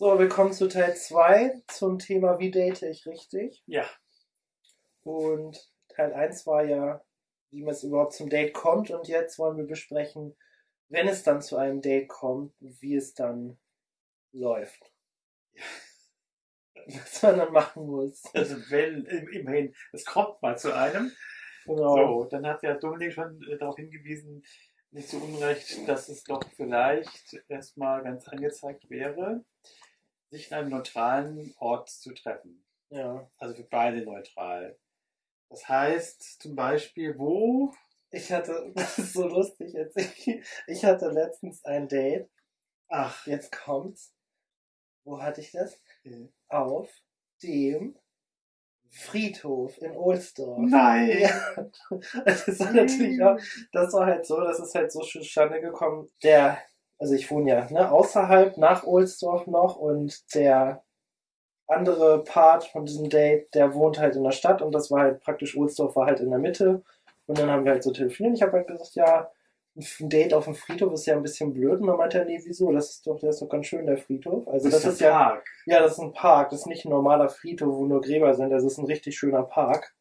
So, willkommen zu Teil 2 zum Thema Wie date ich richtig? Ja. Und Teil 1 war ja, wie man es überhaupt zum Date kommt. Und jetzt wollen wir besprechen, wenn es dann zu einem Date kommt, wie es dann läuft. Was man dann machen muss. Also wenn, immerhin, es kommt mal zu einem. Genau. So, dann hat ja Dominik schon äh, darauf hingewiesen, nicht zu Unrecht, dass es doch vielleicht erstmal ganz angezeigt wäre, sich in einem neutralen Ort zu treffen. Ja. Also für beide neutral. Das heißt zum Beispiel, wo? Ich hatte, das ist so lustig jetzt. Ich, ich hatte letztens ein Date. Ach, Jetzt kommt's. Wo hatte ich das? äh, Auf dem Friedhof in Ohlsdorf. nein! Ja, das war natürlich auch, das war halt so, das ist halt so zustande gekommen. Der, also ich wohne ja ne, außerhalb nach Ohlsdorf noch und der andere Part von diesem Date, der wohnt halt in der Stadt und das war halt praktisch, Ohlsdorf war halt in der Mitte und dann haben wir halt so telefoniert. Ich habe halt gesagt, ja, ein Date auf dem Friedhof ist ja ein bisschen blöd und dann meinte er, nee, wieso, das ist doch, der ist doch ganz schön, der Friedhof. Also das, ist ja, Park. ja, das ist ein Park, das ist nicht ein normaler Friedhof, wo nur Gräber sind, das ist ein richtig schöner Park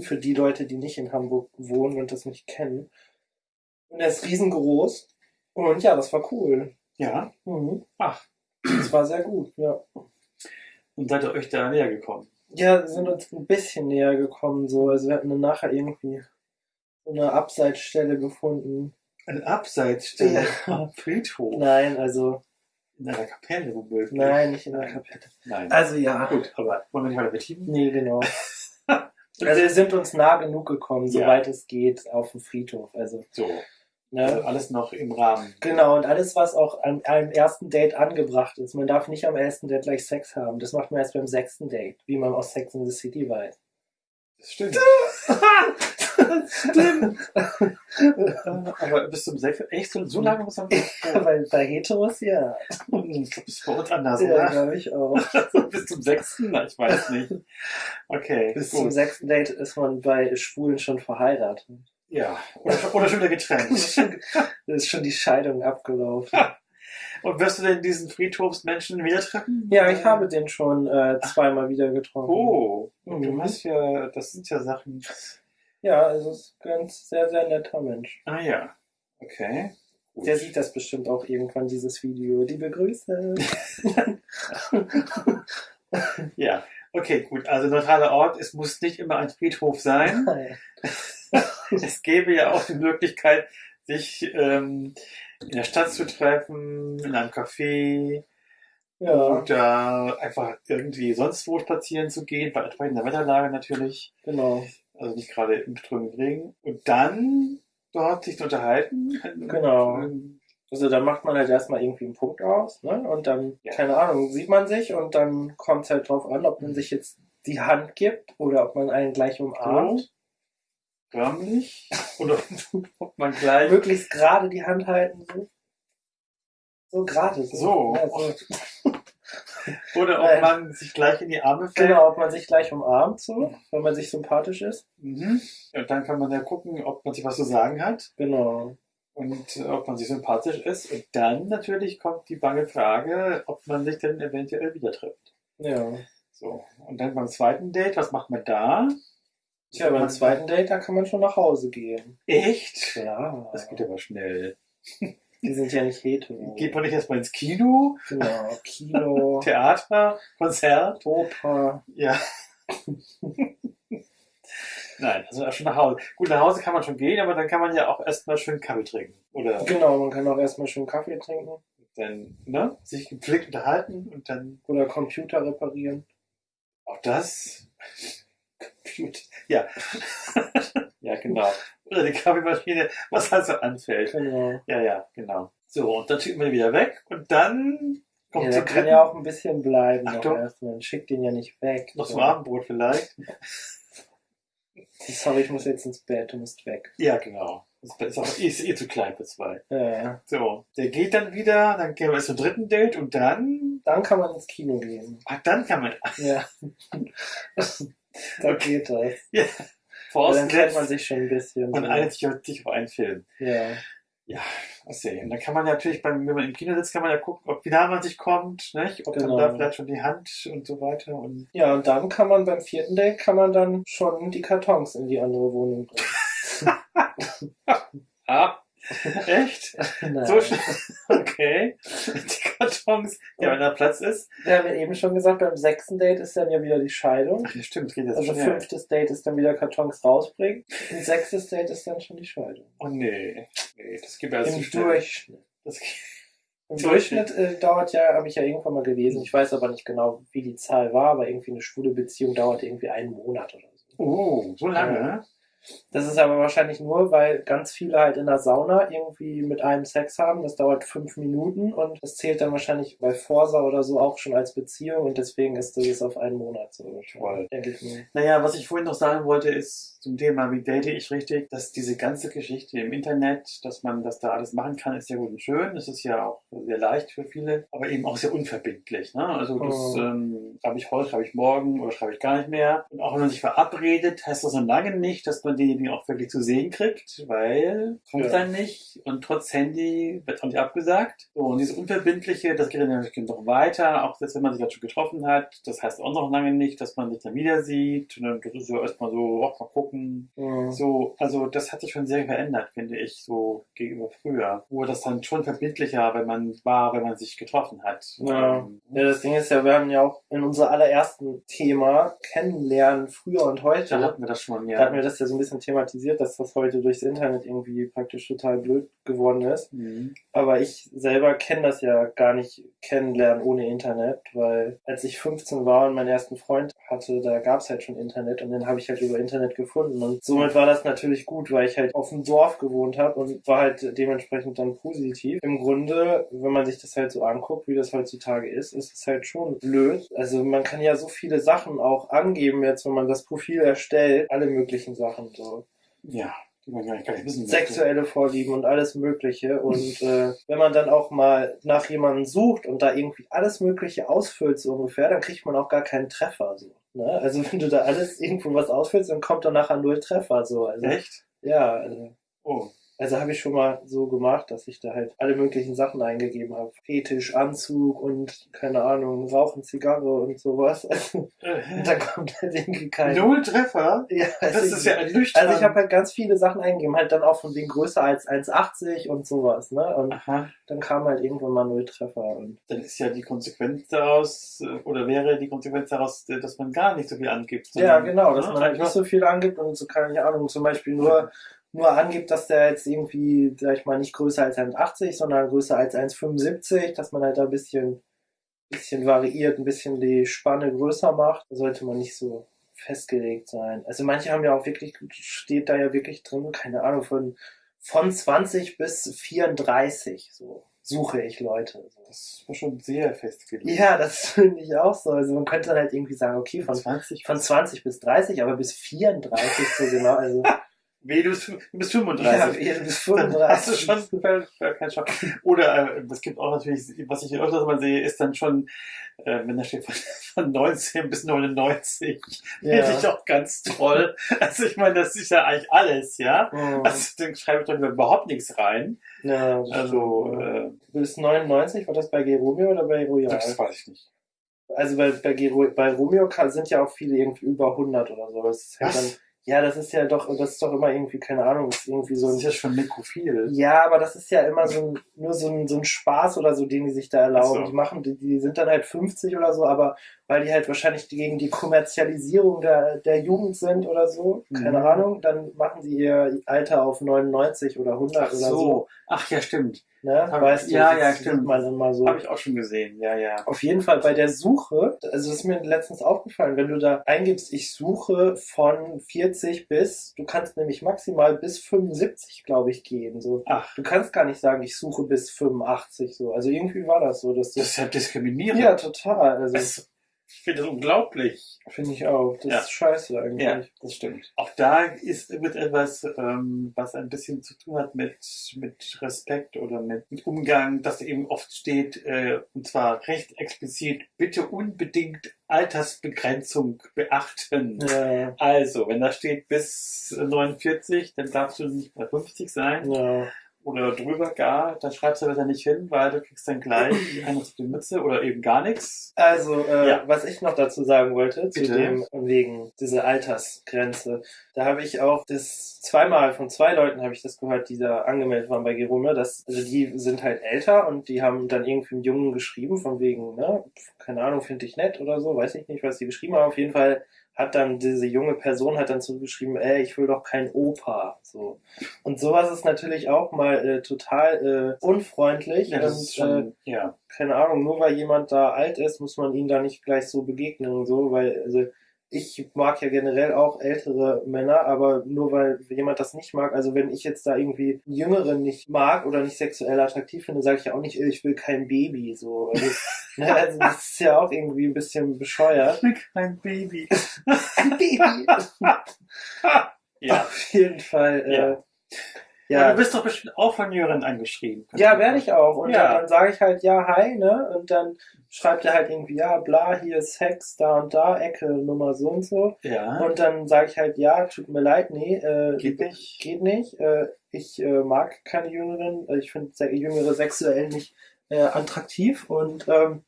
für die Leute, die nicht in Hamburg wohnen und das nicht kennen. Und er ist riesengroß. Und ja, das war cool. Ja. Mhm. Ach, Das war sehr gut, ja. und seid ihr euch da näher gekommen? Ja, wir sind uns ein bisschen näher gekommen, so. Also wir hatten dann nachher irgendwie so eine Abseitsstelle gefunden. Eine Abseitsstelle Ja. Friedhof. Nein, also, In einer Kapelle womöglich. nein, nicht in der Kapelle. Nein. Also ja. Gut, aber wollen wir nicht weiter vertiefen? Nee, genau. Also wir sind uns nah genug gekommen, Ja. soweit es geht, auf dem Friedhof. Also, So, ne? alles noch im Rahmen. Genau, und alles, was auch an einem ersten Date angebracht ist. Man darf nicht am ersten Date gleich Sex haben. Das macht man erst beim sechsten Date, wie man aus Sex in the City weiß. Das stimmt. Stimmt. aber bis zum Sechs, echt so, so lange muss man Weil bei Heteros ja. Ist bei uns anders, Ja, oder? glaube ich auch. bis zum sechsten? Na, ich weiß nicht. Okay, Bis zum gut. sechsten Date ist man bei Schwulen schon verheiratet. Ja, oder, schon- oder schon wieder getrennt. Da ist schon die Scheidung abgelaufen. Und wirst du denn diesen Friedhofsmenschen wieder treffen? Ja, ich habe den schon äh, zweimal wieder getroffen. Oh, Mhm. du hast ja, das sind ja Sachen. Ja, also ist ein ganz sehr, sehr netter Mensch. Ah ja, okay. Gut. Der sieht das bestimmt auch irgendwann, dieses Video. Liebe Grüße. Ja, okay, gut. Also neutraler Ort, es muss nicht immer ein Friedhof sein. es gäbe ja auch die Möglichkeit, sich ähm, in der Stadt zu treffen, in einem Café ja. oder einfach irgendwie sonst wo spazieren zu gehen, bei entsprechender Wetterlage natürlich. Genau. Also nicht gerade im strömenden Regen. Und dann dort sich zu unterhalten. Genau. Also dann macht man halt erstmal irgendwie einen Punkt aus, ne? Und dann, Ja. keine Ahnung, sieht man sich und dann kommt es halt drauf an, ob man sich jetzt die Hand gibt oder ob man einen gleich umarmt. Förmlich. Oder ob man gleich. Möglichst gerade die Hand halten. So, so gerade. So. Ja, so. Oder ob Nein. man sich gleich in die Arme fällt. Genau, ob man sich gleich umarmt, so, wenn man sich sympathisch ist. Mhm. Und dann kann man ja gucken, ob man sich was zu sagen hat Genau. und äh, ob man sich sympathisch ist. Und dann natürlich kommt die bange Frage, ob man sich denn eventuell wieder trifft. Ja. So. Und dann beim zweiten Date, was macht man da? Tja, beim zweiten Date, da kann man schon nach Hause gehen. Echt? Ja. Das geht aber schnell. Die sind ja nicht hetero. Geht man nicht erstmal ins Kino, Genau. Kino, Theater, Konzert? Oper. Ja. Nein, also schon nach Hause. Gut, nach Hause kann man schon gehen, aber dann kann man ja auch erstmal schön Kaffee trinken. Oder Genau, man kann auch erstmal schön Kaffee trinken dann, ne, sich gepflegt unterhalten und dann oder Computer reparieren. auch das. Computer. Ja. ja, genau. Oder die Kaffeemaschine, was halt so anfällt. Genau. Ja, ja, genau. So, und dann schickt man ihn wieder weg und dann kommt Ja, der kann ja auch ein bisschen bleiben noch erstmal. Schickt den ja nicht weg. noch zum So. Abendbrot vielleicht. Sorry, ich muss jetzt ins Bett, du musst weg. Ja, genau. Das ist, auch, ist eh zu klein für zwei. Ja. So, der geht dann wieder, dann gehen wir zum dritten Date und dann, Dann kann man ins Kino gehen. ach, dann kann man, Ja. da geht das. ja, Dann kennt man sich schon ein bisschen. man so. einigt sich auf einen Film. Ja. Ja, was sehen. Da kann man natürlich, beim, wenn man im Kino sitzt, kann man ja gucken, ob wie nah man sich kommt, nicht? ob Genau. dann da vielleicht schon die Hand und so weiter. Und Ja, und dann kann man beim vierten Date kann man dann schon die Kartons in die andere Wohnung bringen. ah, echt? Nein. So schnell. Okay. Die Kartons. Ja, wenn da Platz ist. Wir haben ja eben schon gesagt, beim sechsten Date ist dann ja wieder die Scheidung. Ach ja, stimmt, es geht jetzt Also schnell. fünftes Date ist dann wieder Kartons rausbringen. Und sechstes Date ist dann schon die Scheidung. Oh nee. Nee, das geht ja zu Im schnell. Durchschnitt. Das geht. Im Durchschnitt. Durchschnitt äh, dauert ja, habe ich ja irgendwann mal gelesen, ich weiß aber nicht genau, wie die Zahl war, aber irgendwie eine schwule Beziehung dauert irgendwie einen Monat oder so. Oh, so lange, Ja. Das ist aber wahrscheinlich nur, weil ganz viele halt in der Sauna irgendwie mit einem Sex haben. Das dauert fünf Minuten und das zählt dann wahrscheinlich bei Forsa oder so auch schon als Beziehung und deswegen ist das auf einen Monat so. Denke ich mir. Naja, was ich vorhin noch sagen wollte, ist zum Thema, wie date ich richtig, dass diese ganze Geschichte im Internet, dass man das da alles machen kann, ist ja gut und schön. Es ist ja auch sehr leicht für viele, aber eben auch sehr unverbindlich. Ne? Also das Oh. ähm, schreibe ich heute, schreibe ich morgen oder schreibe ich gar nicht mehr. Und auch wenn man sich verabredet, heißt das noch lange nicht, dass man denjenigen auch wirklich zu sehen kriegt, weil kommt Ja. dann nicht und trotz Handy wird auch nicht abgesagt. So, und dieses Unverbindliche, das geht dann natürlich noch weiter, auch selbst wenn man sich jetzt schon getroffen hat. Das heißt auch noch lange nicht, dass man sich dann wieder sieht. Und dann das ist ja erstmal so, auch mal gucken. Mhm. So, also das hat sich schon sehr verändert, finde ich, so gegenüber früher. Wo das dann schon verbindlicher, wenn man war, wenn man sich getroffen hat. Ja. Ähm, Ja, das Ding ist ja, wir haben ja auch in unser allerersten Thema Kennenlernen früher und heute. da hatten wir das schon, Da hatten ja. wir das ja so ein bisschen thematisiert, dass das heute durchs Internet irgendwie praktisch total blöd geworden ist. Mhm. Aber ich selber kenne das ja gar nicht kennenlernen ohne Internet, weil als ich 15 war und meinen ersten Freund hatte, da gab es halt schon Internet und den habe ich halt über Internet gefunden. Und somit war das natürlich gut, weil ich halt auf dem Dorf gewohnt habe und war halt dementsprechend dann positiv. Im Grunde, wenn man sich das halt so anguckt, wie das heutzutage ist, ist es halt schon blöd. Also man kann ja so viele Sachen auch angeben jetzt, wenn man das Profil erstellt, alle möglichen Sachen so Ja, die man gar nicht, wissen sexuelle Vorlieben und alles Mögliche. Und äh, wenn man dann auch mal nach jemandem sucht und da irgendwie alles Mögliche ausfüllt, so ungefähr, dann kriegt man auch gar keinen Treffer. So, ne? Also wenn du da alles irgendwo was ausfüllst, dann kommt dann nachher null Treffer. So. Also, Echt? ja, also, Oh. Also habe ich schon mal so gemacht, dass ich da halt alle möglichen Sachen eingegeben habe. Fetisch, Anzug und keine Ahnung, Rauchen, Zigarre und sowas. Und dann kommt halt irgendwie kein. Null Treffer? Ja, Das ist ja ernüchternd. also ich habe halt ganz viele Sachen eingegeben, halt dann auch von wegen größer als 1,80 und sowas, ne? Und Aha. dann kam halt irgendwann mal null Treffer und Dann ist ja die Konsequenz daraus, äh, oder wäre die Konsequenz daraus, äh, dass man gar nicht so viel angibt. ja, genau, dass ne? man halt nicht so viel angibt und so keine Ahnung, zum Beispiel nur nur angibt, dass der jetzt irgendwie, sag ich mal, nicht größer als 1,80, sondern größer als 1,75, dass man halt da ein bisschen bisschen variiert, ein bisschen die Spanne größer macht, sollte man nicht so festgelegt sein. Also manche haben ja auch wirklich, steht da ja wirklich drin, keine Ahnung, von, von 20 bis 34, so suche ich Leute. Das war schon sehr festgelegt. Ja, das finde ich auch so. Also man könnte dann halt irgendwie sagen, okay, Von von, 20 von 20 bis 30, aber bis 34 so genau. Also Weh, du bist, du bist ja, 35. eher bis Dann 35. hast du schon keinen Schock. Oder äh, es gibt auch natürlich, was ich öfters mal sehe, ist dann schon, äh, wenn da steht von, von 19 bis 99. Finde ich ja. auch ganz toll. Also ich meine, das ist ja eigentlich alles, ja. Mhm. Also dann schreibe ich doch überhaupt nichts rein. ja, Also, ja. äh, bis 99 war das bei G. Romeo oder bei Royal? das weiß ich nicht. Also bei, bei, bei Romeo sind ja auch viele irgendwie über 100 oder so. Das ist Was? dann, ja, das ist ja doch, das ist doch immer irgendwie, keine Ahnung, das ist irgendwie so Das ein ist ja schon nekrophil. Ja, aber das ist ja immer so ein, nur so ein, so ein Spaß oder so, den die sich da erlauben. So. Die machen, die, die sind dann halt 50 oder so, aber weil die halt wahrscheinlich gegen die Kommerzialisierung der, der Jugend sind oder so, keine Mhm. Ahnung, dann machen sie ihr Alter auf 99 oder 100 Ach oder so. so. Ach ja, stimmt. Ne? Weißt du, ja, das ja, stimmt. man immer so. Habe ich auch schon gesehen. Ja, ja. Auf jeden Fall bei der Suche, also das ist mir letztens aufgefallen, wenn du da eingibst, ich suche von 40 bis, du kannst nämlich maximal bis 75, glaube ich, gehen. So. Ach, Du kannst gar nicht sagen, ich suche bis 85 so. Also irgendwie war das so, dass das das. ist ja diskriminierend. Ja, total. Also Das, ich finde das unglaublich. finde ich auch. Das Ja. ist scheiße eigentlich. Ja, das stimmt. Auch da ist wird etwas, ähm, was ein bisschen zu tun hat mit, mit Respekt oder mit, mit Umgang, dass eben oft steht, äh, und zwar recht explizit, bitte unbedingt Altersbegrenzung beachten. Ja, Also, wenn da steht bis 49, dann darfst du nicht bei 50 sein. ja. Oder drüber gar, dann schreibst du da nicht hin, weil du kriegst dann gleich eine auf die Mütze oder eben gar nichts. Also, äh, Ja. was ich noch dazu sagen wollte, zu Bitte. dem, wegen dieser Altersgrenze, da habe ich auch das zweimal von zwei Leuten habe ich das gehört, die da angemeldet waren bei Gerume, dass, also die sind halt älter und die haben dann irgendwie einen Jungen geschrieben, von wegen, ne, keine Ahnung, finde ich nett oder so, weiß ich nicht, was die geschrieben haben, auf jeden Fall hat dann diese junge Person hat dann zurückgeschrieben, ey, ich will doch kein Opa, so. Und sowas ist natürlich auch mal äh, total äh, unfreundlich Ja, das und ist schon, ja. keine Ahnung, nur weil jemand da alt ist, muss man ihn da nicht gleich so begegnen und so, weil, also, ich mag ja generell auch ältere Männer, aber nur weil jemand das nicht mag, also wenn ich jetzt da irgendwie Jüngeren nicht mag oder nicht sexuell attraktiv finde, sage ich ja auch nicht, äh, ich will kein Baby, so. Also, ne, also das ist ja auch irgendwie ein bisschen bescheuert. Ein Baby. Ein Baby! Ja. Auf jeden Fall, Ja. äh, ja. du bist doch bestimmt auch von Jürgen angeschrieben. Ja, werde ich auch. Und Ja. dann, dann sage ich halt, ja, hi, ne? Und dann schreibt er halt irgendwie, ja, bla, hier ist Sex, da und da, Ecke, Nummer so und so. Ja. Und dann sage ich halt, ja, tut mir leid, nee, äh, Geht nicht. Geht nicht. Äh, ich äh, mag keine Jüngeren. Äh, Ich finde Jüngere sexuell nicht äh, attraktiv. Und ähm,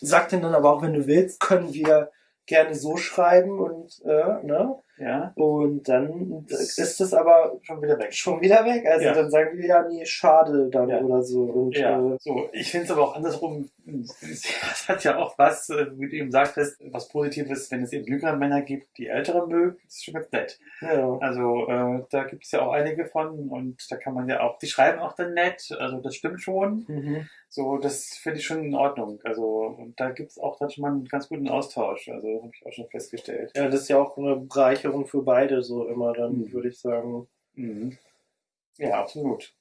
sag den dann aber auch, wenn du willst, können wir gerne so schreiben und äh, ne? Ja. Und dann ist das aber Schon wieder weg. schon wieder weg. Also Ja. dann sagen wir ja, nee, schade dann Ja. oder so. Und Ja, äh, so. Ich finde es aber auch andersrum. Es hat ja auch was, äh, wie du eben sagtest, was Positives, wenn es eben jüngere Männer gibt, die ältere mögen. Das ist schon ganz nett. ja. Also äh, da gibt es ja auch einige von und da kann man ja auch, die schreiben auch dann nett. Also das stimmt schon. Mhm. So, das finde ich schon in Ordnung. Also und da gibt es auch dann schon mal einen ganz guten Austausch. Also habe ich auch schon festgestellt. ja, das ist ja auch eine Bereicherung für beide so immer dann, Mhm. würde ich sagen. Mhm. Ja, absolut.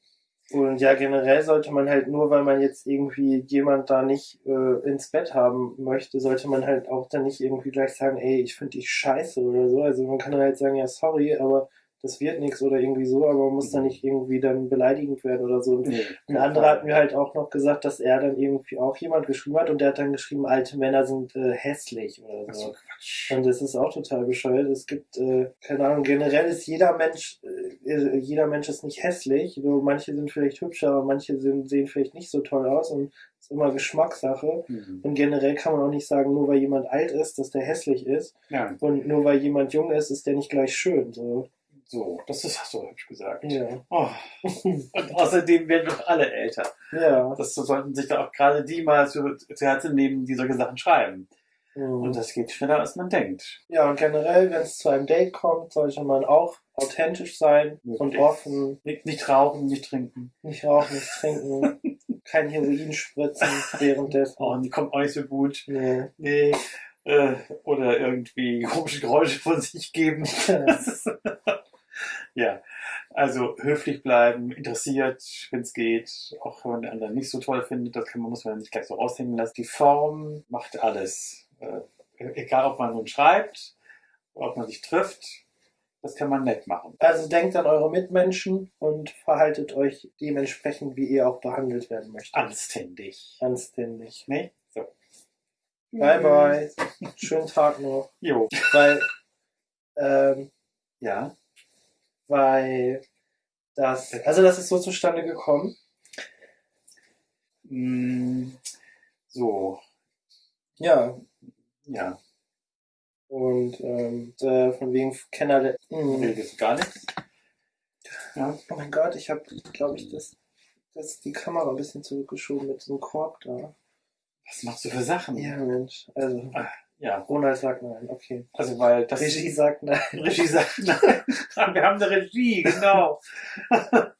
Und ja, generell sollte man halt nur, weil man jetzt irgendwie jemand da nicht äh, ins Bett haben möchte, sollte man halt auch dann nicht irgendwie gleich sagen, ey, ich finde dich scheiße oder so. Also man kann dann halt sagen, ja, sorry, aber das wird nichts oder irgendwie so, aber man muss dann nicht irgendwie dann beleidigend werden oder so. Und Nee, ein anderer hat mir halt auch noch gesagt, dass er dann irgendwie auch jemand geschrieben hat und der hat dann geschrieben, alte Männer sind äh, hässlich oder so. So. Und das ist auch total bescheuert. Es gibt, äh, keine Ahnung, generell ist jeder Mensch, äh, jeder Mensch ist nicht hässlich. So, manche sind vielleicht hübscher, aber manche sind, sehen vielleicht nicht so toll aus und es ist immer Geschmackssache. Mhm. Und generell kann man auch nicht sagen, nur weil jemand alt ist, dass der hässlich ist. Ja, Und nur weil jemand jung ist, ist der nicht gleich schön. So. so, das ist du hübsch gesagt. Ja. Oh. Und außerdem werden doch alle älter. Ja. Das sollten sich da auch gerade die mal zu, zu Herzen nehmen, die solche Sachen schreiben. Und Mhm. das geht schneller, als man denkt. Ja, und generell, wenn es zu einem Date kommt, sollte man auch authentisch sein und Wirklich. offen, Nicht, nicht rauchen, nicht trinken. nicht rauchen, nicht trinken, kein Heroin spritzen währenddessen. Oh, und die kommt auch nicht so gut. Nee. Nee. Äh, oder irgendwie komische Geräusche von sich geben. Ja, also höflich bleiben, interessiert, wenn es geht, auch wenn man den anderen nicht so toll findet, das kann man, muss man nicht gleich so raushängen lassen. Die Form macht alles. Egal, ob man nun schreibt, ob man sich trifft, das kann man nett machen. Also denkt an eure Mitmenschen und verhaltet euch dementsprechend, wie ihr auch behandelt werden möchtet. Anständig. Anständig. Ne? So. Bye bye. Schönen Tag noch. Jo. Weil, ähm, Ja. weil das, also das ist so zustande gekommen. Mm, so. Ja. Ja. Und ähm, äh, von wegen Kenner der. Das ist gar nichts. Ja. Oh mein Gott, ich habe, glaube ich, das, das die Kamera ein bisschen zurückgeschoben mit so einem Korb da. Was machst du für Sachen? Ja, Mensch. Also, Ja. Ronald sagt nein. Okay. Also, weil das Regie sagt nein. Regie sagt, nein, wir haben eine Regie, genau.